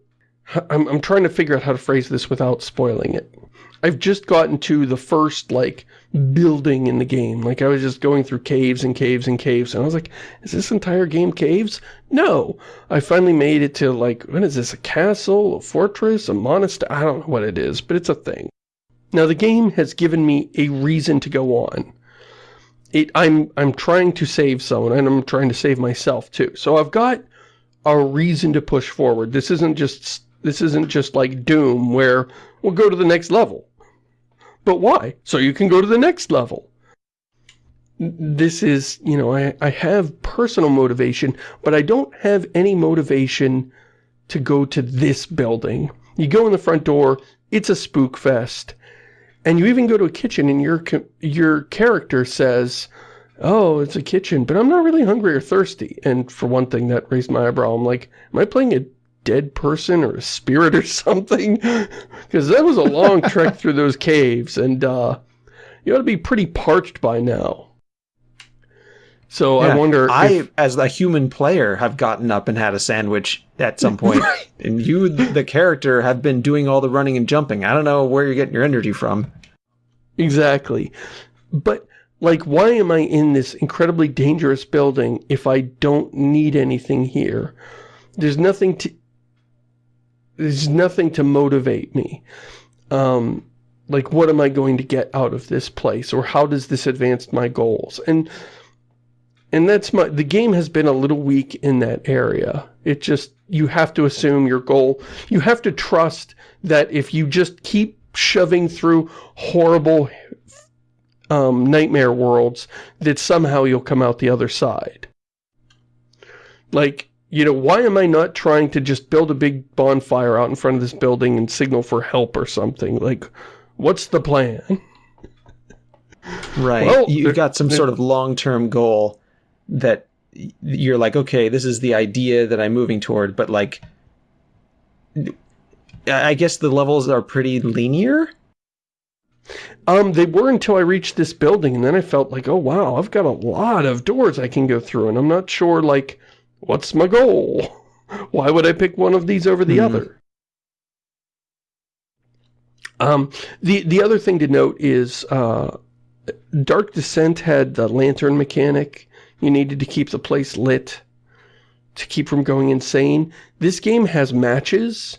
I'm I'm trying to figure out how to phrase this without spoiling it. I've just gotten to the first like building in the game. Like I was just going through caves and caves and caves and I was like, is this entire game caves? No. I finally made it to like, what is this, a castle, a fortress, a monastery? I don't know what it is, but it's a thing. Now the game has given me a reason to go on. It, I'm, I'm trying to save someone and I'm trying to save myself too. So I've got a reason to push forward. This isn't just, this isn't just like Doom where we'll go to the next level. But why? So you can go to the next level. This is, you know, I, I have personal motivation, but I don't have any motivation to go to this building. You go in the front door, it's a spook fest. And you even go to a kitchen and your your character says, oh, it's a kitchen, but I'm not really hungry or thirsty. And for one thing, that raised my eyebrow. I'm like, am I playing a dead person or a spirit or (laughs) something? (laughs) Because that was a long trek through those caves, and uh, you ought to be pretty parched by now. So I wonder I, if... as a human player, have gotten up and had a sandwich at some point, (laughs) and you, the character, have been doing all the running and jumping. I don't know where you're getting your energy from. Exactly. But, like, why am I in this incredibly dangerous building if I don't need anything here? There's nothing to... There's nothing to motivate me. Um, like, what am I going to get out of this place? Or how does this advance my goals? And... And that's my, the game has been a little weak in that area. It just, you have to assume your goal, you have to trust that if you just keep shoving through horrible um, nightmare worlds, that somehow you'll come out the other side. Like, you know, why am I not trying to just build a big bonfire out in front of this building and signal for help or something? Like, what's the plan? Right. Well, you've got some sort of long-term goal that you're like, okay, this is the idea that I'm moving toward, but like, I guess the levels are pretty linear. Um, they were until I reached this building, and then I felt like, oh wow, I've got a lot of doors I can go through, and I'm not sure, like, what's my goal? (laughs) Why would I pick one of these over the mm -hmm. other? Um, the, the other thing to note is, uh, Dark Descent had the lantern mechanic. You needed to keep the place lit to keep from going insane. This game has matches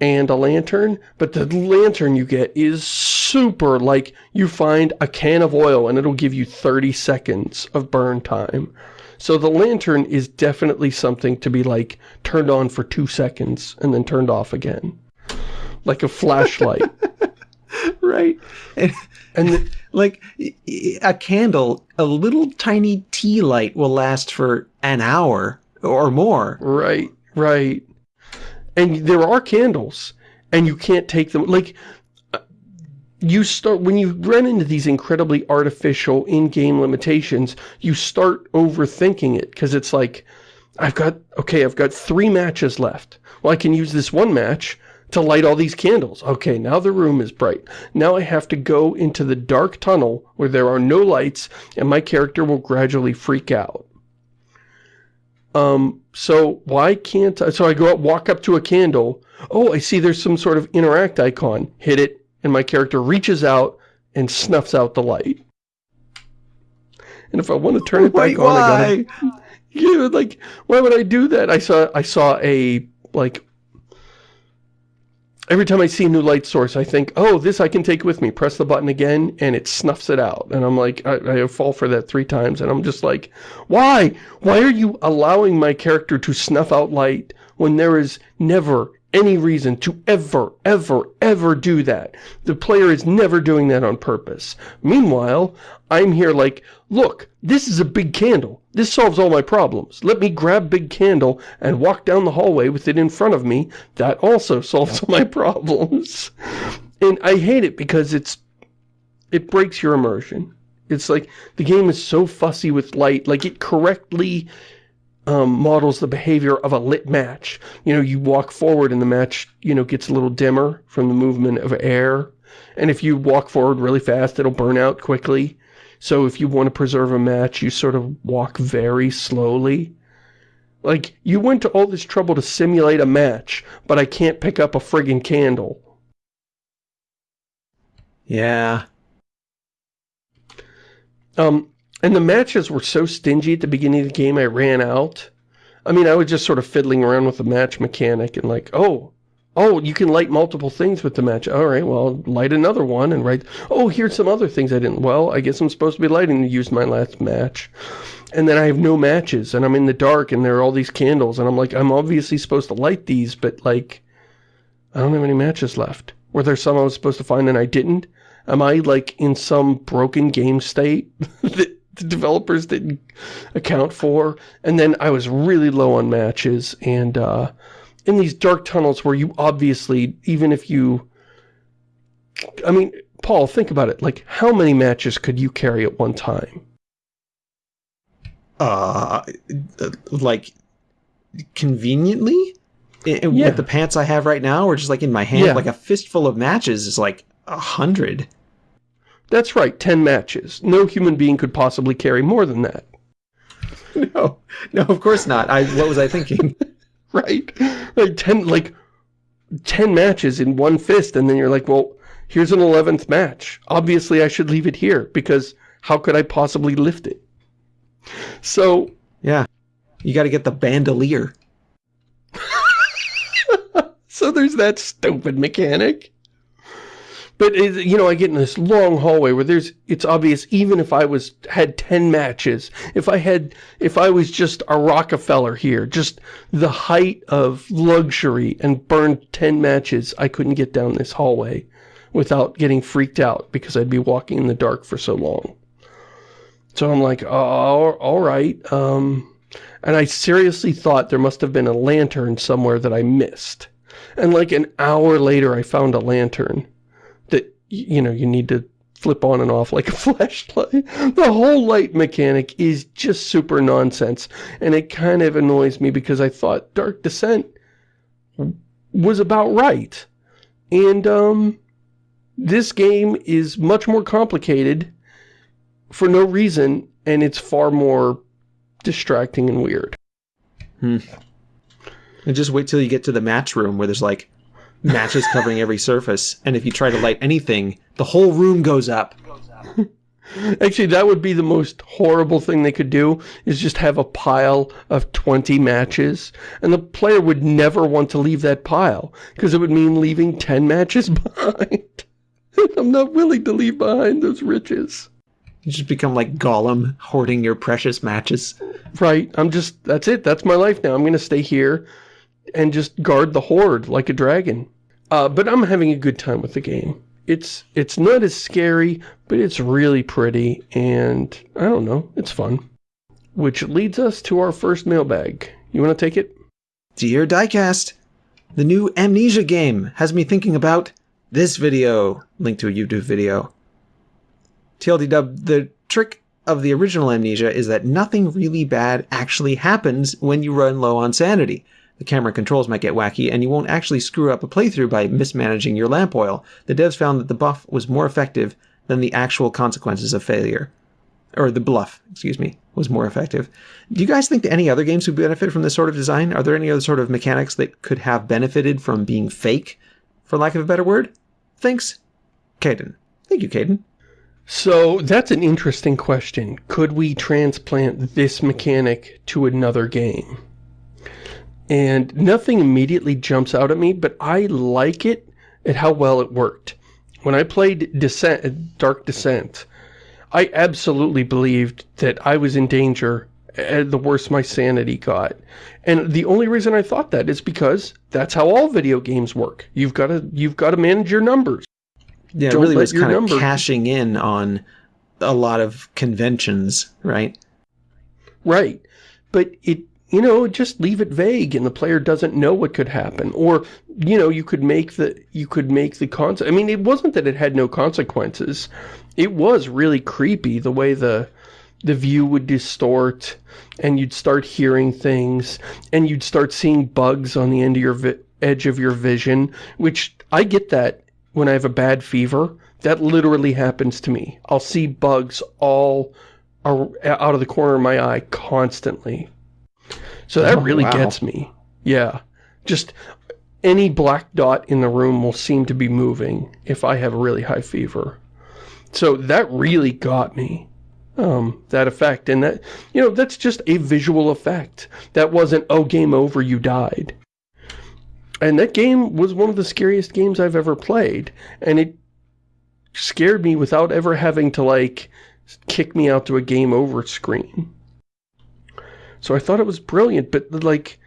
and a lantern, but the lantern you get is super, like, you find a can of oil and it'll give you 30 seconds of burn time. So the lantern is definitely something to be, like, turned on for two seconds and then turned off again. Like a (laughs) flashlight. (laughs) right. And, and the, like, a candle, a little tiny tea light will last for an hour or more. Right, right and there are candles and you can't take them like uh, you start when you run into these incredibly artificial in-game limitations you start overthinking it because it's like I've got okay I've got three matches left well I can use this one match to light all these candles okay now the room is bright now I have to go into the dark tunnel where there are no lights and my character will gradually freak out um, so why can't I, so I go up, walk up to a candle, oh, I see there's some sort of interact icon, hit it, and my character reaches out and snuffs out the light. And if I want to turn it Wait, back on, why? I gotta, yeah, like, why would I do that? I saw, I saw a, like, every time I see a new light source, I think, oh, this I can take with me. Press the button again, and it snuffs it out. And I'm like, I, I, fall for that three times, and I'm just like, why? Why are you allowing my character to snuff out light when there is never any reason to ever, ever, ever do that? The player is never doing that on purpose. Meanwhile, I'm here like, look, this is a big candle. This solves all my problems. Let me grab big candle and walk down the hallway with it in front of me. That also (laughs) solves all my problems. And I hate it because it's, it breaks your immersion. It's like, the game is so fussy with light, like it correctly um, models the behavior of a lit match. You know, you walk forward and the match, you know, gets a little dimmer from the movement of air. And if you walk forward really fast, it'll burn out quickly. So if you want to preserve a match, you sort of walk very slowly. Like, you went to all this trouble to simulate a match, but I can't pick up a friggin' candle. Yeah. Um, and the matches were so stingy at the beginning of the game, I ran out. I mean, I was just sort of fiddling around with the match mechanic and like, oh, Oh, you can light multiple things with the match. All right, well, light another one and write, oh, here's some other things I didn't. Well, I guess I'm supposed to be lighting to use my last match. And then I have no matches and I'm in the dark and there are all these candles and I'm like, I'm obviously supposed to light these, but like, I don't have any matches left. Were there some I was supposed to find and I didn't? Am I like in some broken game state (laughs) that the developers didn't account for? And then I was really low on matches and, uh, in these dark tunnels where you obviously, even if you... I mean, Paul, think about it. Like, how many matches could you carry at one time? Uh, like, conveniently? yeah. With the pants I have right now, or just like in my hand, yeah. like a fistful of matches is like a hundred. That's right, ten matches. No human being could possibly carry more than that. (laughs) No, no, of course not. I what was I thinking? (laughs) right? Like 10, like 10 matches in one fist, and then you're like, well, here's an 11th match. Obviously, I should leave it here, because how could I possibly lift it? So... Yeah. You got to get the bandolier. (laughs) so there's that stupid mechanic. But, you know, I get in this long hallway where there's, it's obvious, even if I was, had 10 matches, if I had, if I was just a Rockefeller here, just the height of luxury and burned 10 matches, I couldn't get down this hallway without getting freaked out because I'd be walking in the dark for so long. So I'm like, oh, all right. Um, and I seriously thought there must have been a lantern somewhere that I missed. And like an hour later, I found a lantern you know, you need to flip on and off (laughs) like a flashlight. The whole light mechanic is just super nonsense. And it kind of annoys me because I thought Dark Descent was about right. And, um, this game is much more complicated for no reason, and it's far more distracting and weird. Hmm. And just wait till you get to the match room where there's like matches covering every surface, and if you try to light anything, the whole room goes up. (laughs) Actually, that would be the most horrible thing they could do, is just have a pile of 20 matches, and the player would never want to leave that pile, because it would mean leaving 10 matches (laughs) behind. (laughs) I'm not willing to leave behind those riches. You just become like Gollum, hoarding your precious matches. Right, I'm just, that's it, that's my life now. I'm going to stay here and just guard the hoard like a dragon. Uh, but I'm having a good time with the game. It's it's not as scary, but it's really pretty, and I don't know, it's fun. Which leads us to our first mailbag. You want to take it? Dear Diecast, the new Amnesia game has me thinking about this video, link to a YouTube video. TLDW, the trick of the original Amnesia is that nothing really bad actually happens when you run low on sanity. The camera controls might get wacky, and you won't actually screw up a playthrough by mismanaging your lamp oil. The devs found that the buff was more effective than the actual consequences of failure. Or the bluff, excuse me, was more effective. Do you guys think that any other games would benefit from this sort of design? Are there any other sort of mechanics that could have benefited from being fake, for lack of a better word? Thanks, Caden. Thank you, Caden. So that's an interesting question. Could we transplant this mechanic to another game? And nothing immediately jumps out at me, but I like it at how well it worked. When I played Descent, Dark Descent, I absolutely believed that I was in danger eh, the worse my sanity got. And the only reason I thought that is because that's how all video games work. You've got to you've got to manage your numbers. Yeah, Don't it really was kind of cashing in on a lot of conventions, right? Right. But it you know, just leave it vague and the player doesn't know what could happen. Or, you know, you could make the, you could make the concept, I mean, it wasn't that it had no consequences. It was really creepy the way the, the view would distort and you'd start hearing things and you'd start seeing bugs on the end of your edge of your vision, which I get that when I have a bad fever. That literally happens to me. I'll see bugs all out of the corner of my eye constantly. So that oh, really wow. gets me. Yeah. Just any black dot in the room will seem to be moving if I have a really high fever. So that really got me, um, that effect. And that, you know, that's just a visual effect. That wasn't, oh, game over, you died. And that game was one of the scariest games I've ever played. And it scared me without ever having to, like, kick me out to a game over screen. So I thought it was brilliant, but like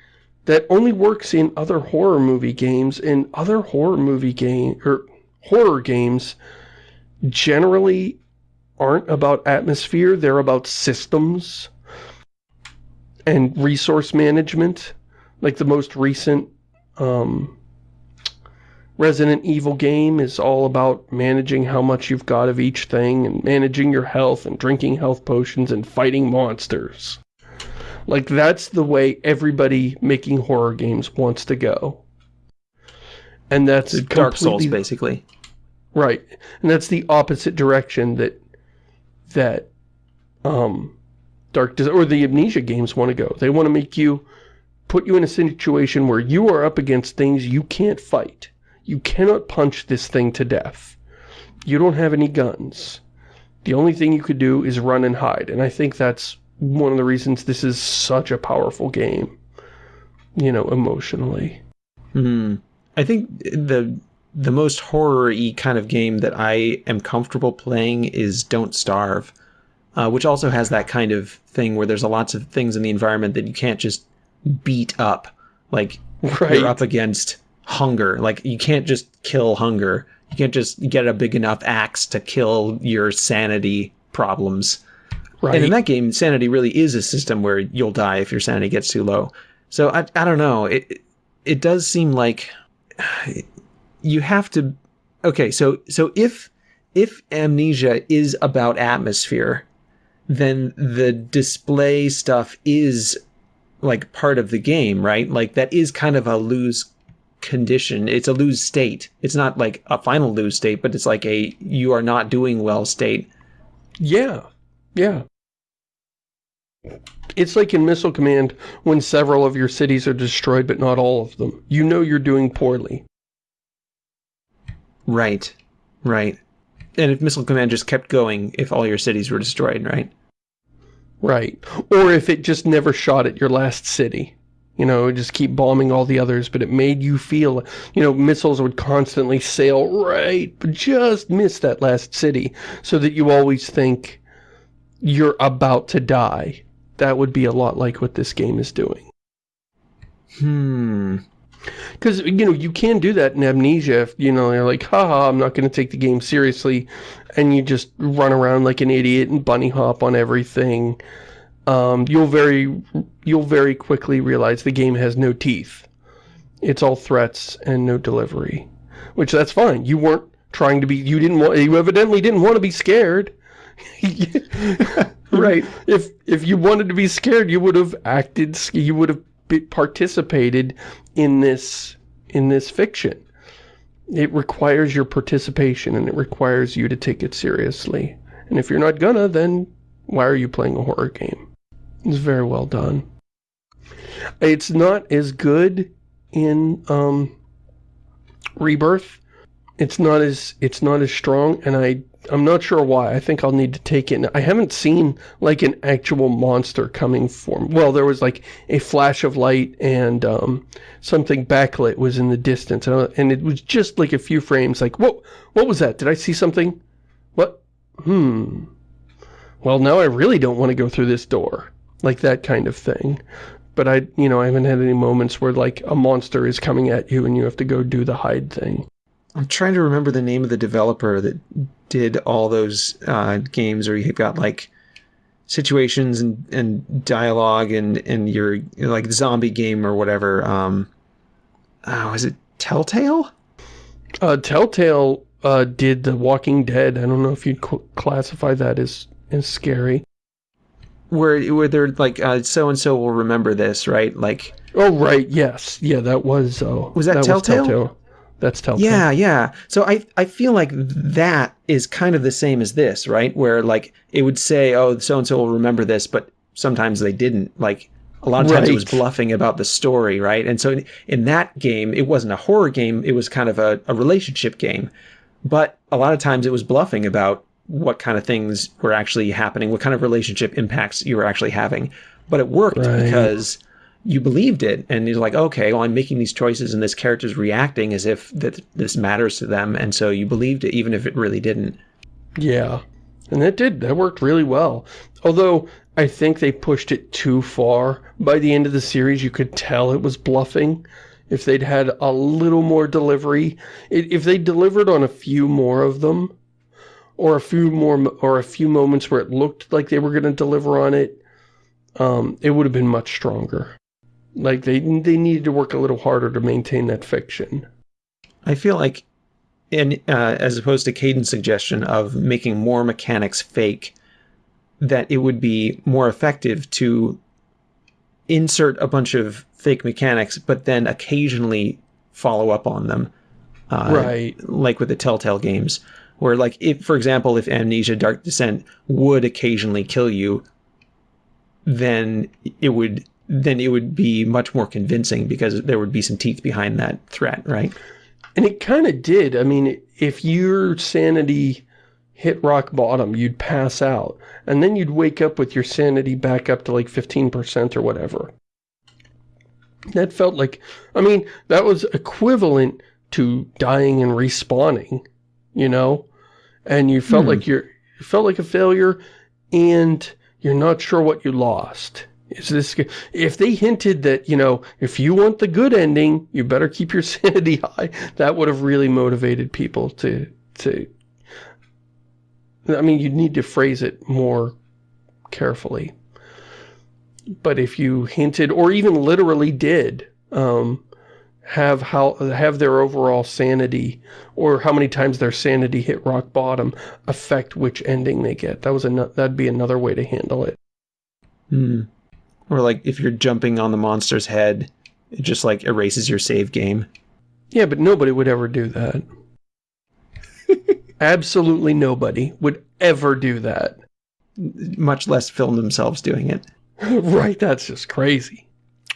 that only works in other horror movie games and other horror movie game or horror games generally aren't about atmosphere, they're about systems and resource management. Like the most recent um, Resident Evil game is all about managing how much you've got of each thing and managing your health and drinking health potions and fighting monsters. Like, that's the way everybody making horror games wants to go. And that's Dark Souls, basically. Right. And that's the opposite direction that, that, um, Dark, or the Amnesia games want to go. They want to make you, put you in a situation where you are up against things you can't fight. You cannot punch this thing to death. You don't have any guns. The only thing you could do is run and hide. And I think that's one of the reasons this is such a powerful game, you know, emotionally. Hmm. I think the the most horror-y kind of game that I am comfortable playing is Don't Starve, uh, which also has that kind of thing where there's a lots of things in the environment that you can't just beat up. Like, right. you're up against hunger. Like, you can't just kill hunger. You can't just get a big enough axe to kill your sanity problems. Right. And in that game, sanity really is a system where you'll die if your sanity gets too low. So I, I don't know. It it does seem like you have to. Okay, so so if if amnesia is about atmosphere, then the display stuff is like part of the game, right? Like that is kind of a lose condition. It's a lose state. It's not like a final lose state, but it's like a you are not doing well state. Yeah. Yeah. It's like in Missile Command when several of your cities are destroyed, but not all of them. You know you're doing poorly. Right. Right. And if Missile Command just kept going if all your cities were destroyed, right? Right. Or if it just never shot at your last city. You know, it just keep bombing all the others, but it made you feel, you know, missiles would constantly sail right, but just miss that last city, so that you always think you're about to die. That would be a lot like what this game is doing. Hmm. Because, you know, you can do that in Amnesia if, you know, you're like, haha, I'm not going to take the game seriously, and you just run around like an idiot and bunny hop on everything um, you'll very you'll very quickly realize the game has no teeth. It's all threats and no delivery, which that's fine. You weren't trying to be. You didn't want. You evidently didn't want to be scared. (laughs) right. If if you wanted to be scared, you would have acted. You would have participated in this in this fiction. It requires your participation and it requires you to take it seriously. And if you're not gonna, then why are you playing a horror game? It's very well done. It's not as good in um, Rebirth. It's not as it's not as strong, and I I'm not sure why. I think I'll need to take it. I haven't seen like an actual monster coming from. Well, there was like a flash of light and um, something backlit was in the distance, and and it was just like a few frames. Like, what? What was that? Did I see something? What? Hmm. Well, now I really don't want to go through this door like that kind of thing. But I, you know, I haven't had any moments where like a monster is coming at you and you have to go do the hide thing. I'm trying to remember the name of the developer that did all those uh, games where you've got like situations and, and dialogue and, and your you know, like zombie game or whatever. Um, oh, was it Telltale? Uh, Telltale uh, did The Walking Dead. I don't know if you'd classify that as, as scary where where they're like so and so will remember this, right? Like oh right, yes, yeah, that was uh, was that, that Telltale? Was Telltale? That's Telltale. Yeah, yeah. So I I feel like that is kind of the same as this, right? Where like it would say, oh, so and so will remember this, but sometimes they didn't. Like a lot of times right. it was bluffing about the story, right? And so in, in, that game, it wasn't a horror game; it was kind of a, a relationship game. But a lot of times it was bluffing about what kind of things were actually happening, what kind of relationship impacts you were actually having. But it worked right. because you believed it and you're like, okay, well, I'm making these choices and this character's reacting as if that this matters to them. And so you believed it even if it really didn't. Yeah. And that did. That worked really well. Although I think they pushed it too far. By the end of the series, you could tell it was bluffing. If they'd had a little more delivery, if they delivered on a few more of them, or a few more or a few moments where it looked like they were going to deliver on it, um, it would have been much stronger. Like they they needed to work a little harder to maintain that fiction. I feel like, in uh, as opposed to Caden's suggestion of making more mechanics fake, that it would be more effective to insert a bunch of fake mechanics, but then occasionally follow up on them. Uh, right. Like with the Telltale games where like if for example if amnesia dark descent would occasionally kill you then it would then it would be much more convincing because there would be some teeth behind that threat right and it kind of did i mean if your sanity hit rock bottom you'd pass out and then you'd wake up with your sanity back up to like 15% or whatever that felt like i mean that was equivalent to dying and respawning you know? And you felt hmm. like you're, you felt like a failure and you're not sure what you lost. Is this, if they hinted that, you know, if you want the good ending, you better keep your (laughs) sanity high, that would have really motivated people to, to, I mean, you need to phrase it more carefully. But if you hinted, or even literally did, um, have how have their overall sanity or how many times their sanity hit rock bottom affect which ending they get. That was that'd be another way to handle it. Hmm. Or like if you're jumping on the monster's head, it just like erases your save game. Yeah, but nobody would ever do that. (laughs) Absolutely nobody would ever do that. Much less film themselves doing it. (laughs) right, that's just crazy.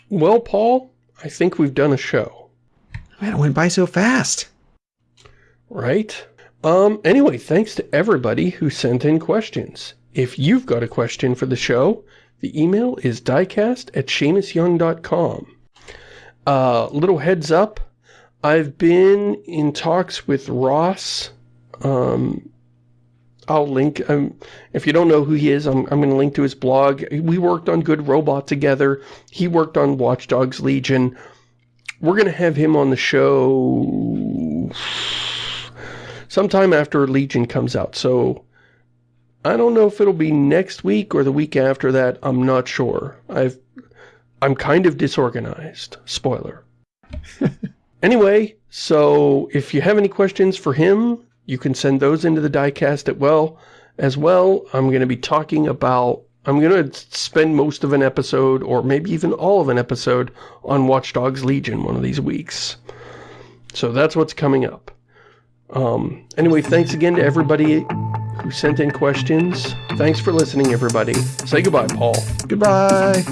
Well, Paul, I think we've done a show. Man, it went by so fast. Right? Um, anyway, thanks to everybody who sent in questions. If you've got a question for the show, the email is diecast at ShamusYoung.com. Uh, little heads up, I've been in talks with Ross. Um, I'll link, um, if you don't know who he is, I'm, I'm going to link to his blog. We worked on Good Robot together. He worked on Watch Dogs Legion. We're going to have him on the show sometime after Legion comes out. So I don't know if it'll be next week or the week after that. I'm not sure. I've, I'm kind of disorganized. Spoiler. (laughs) anyway, so if you have any questions for him, you can send those into the diecast at well as well. I'm going to be talking about I'm going to spend most of an episode, or maybe even all of an episode, on Watch Dogs Legion one of these weeks. So that's what's coming up. Um, anyway, thanks again to everybody who sent in questions. Thanks for listening, everybody. Say goodbye, Paul. Goodbye.